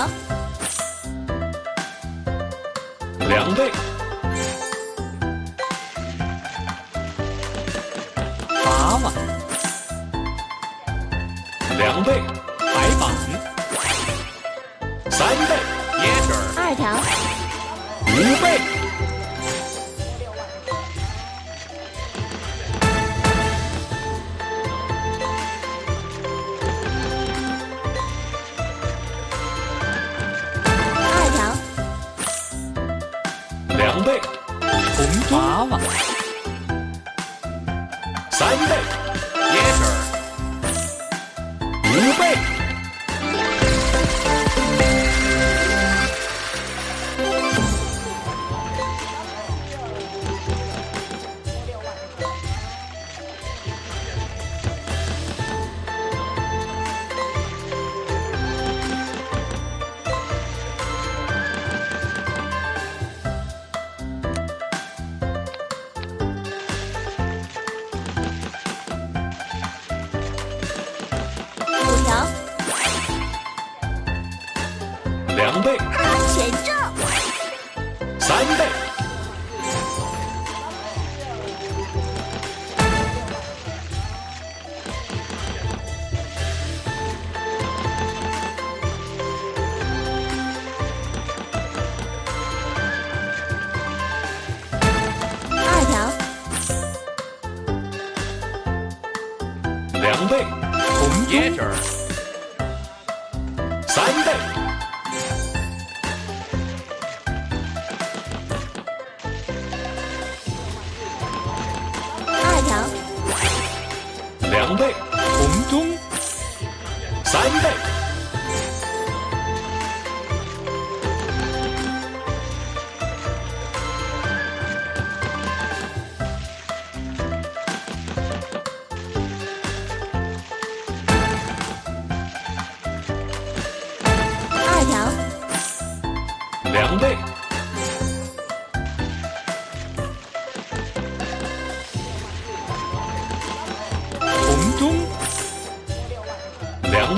条，两倍，八万，两倍，白板，三倍，椰汁儿，二条，五倍，红娃娃，三倍，谁这？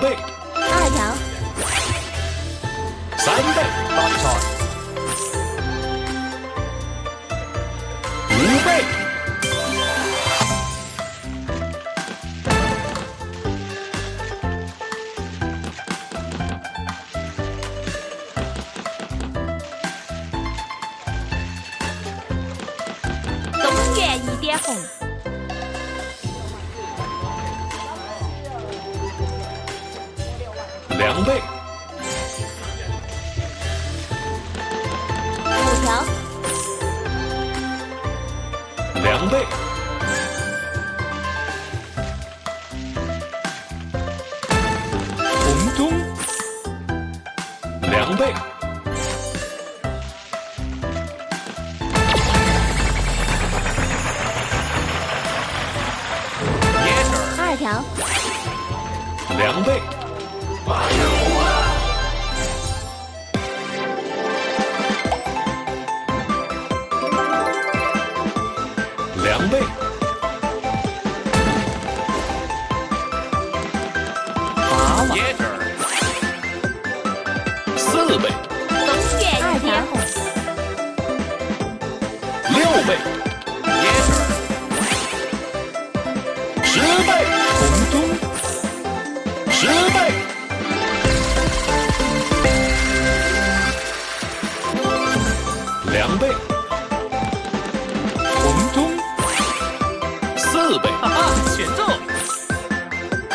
对两倍，五条，两倍，红中，两倍，二条，两倍，点红，六倍，椰汁儿，十倍，红中，十倍，两倍，红中，四倍，哈哈，选中，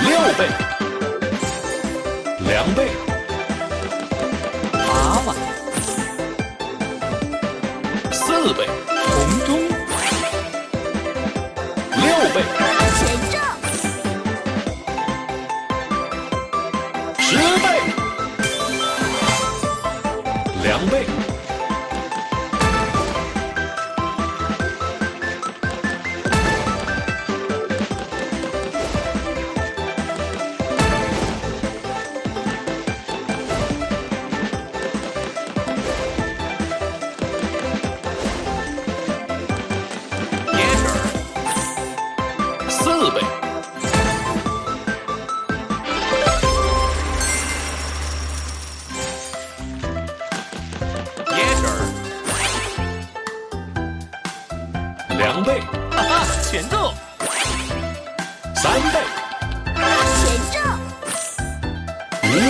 六倍，两倍，八万，四倍，红中，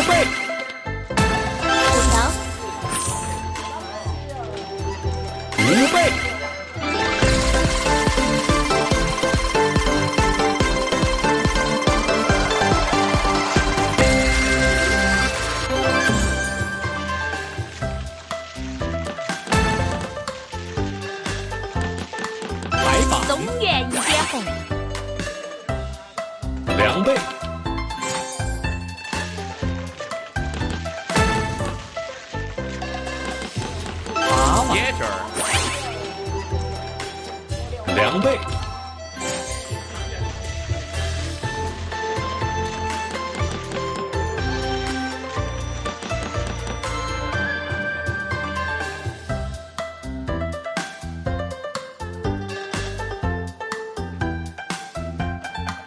倍，五条，五倍，娃娃，接着两倍，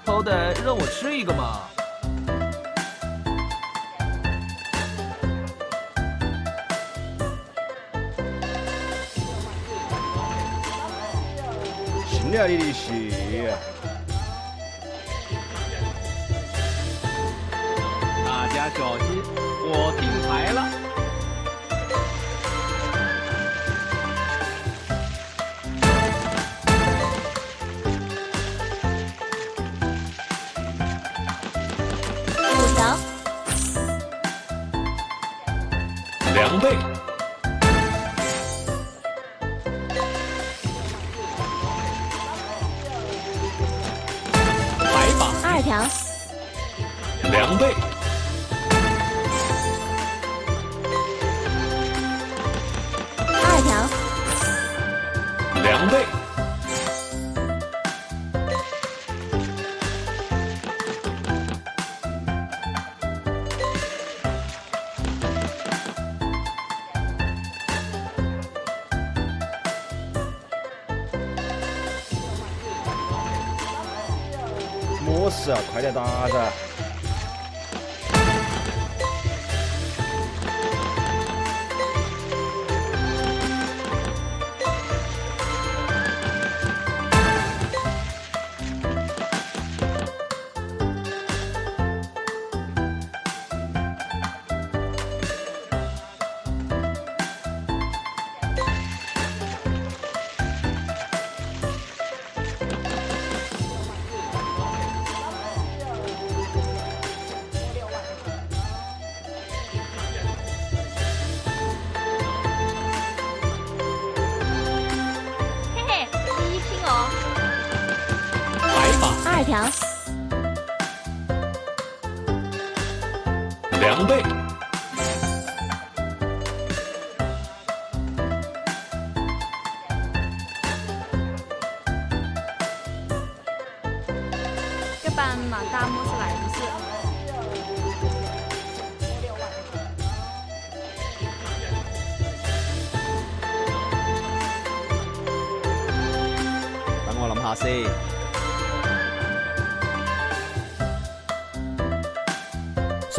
偷的让我吃一个嘛。新来的利息，大家小心，我定牌了。五条，两倍，两倍，么事啊？快点打噻！条，两倍，这班嘛，大么是来不是？等我諗下先。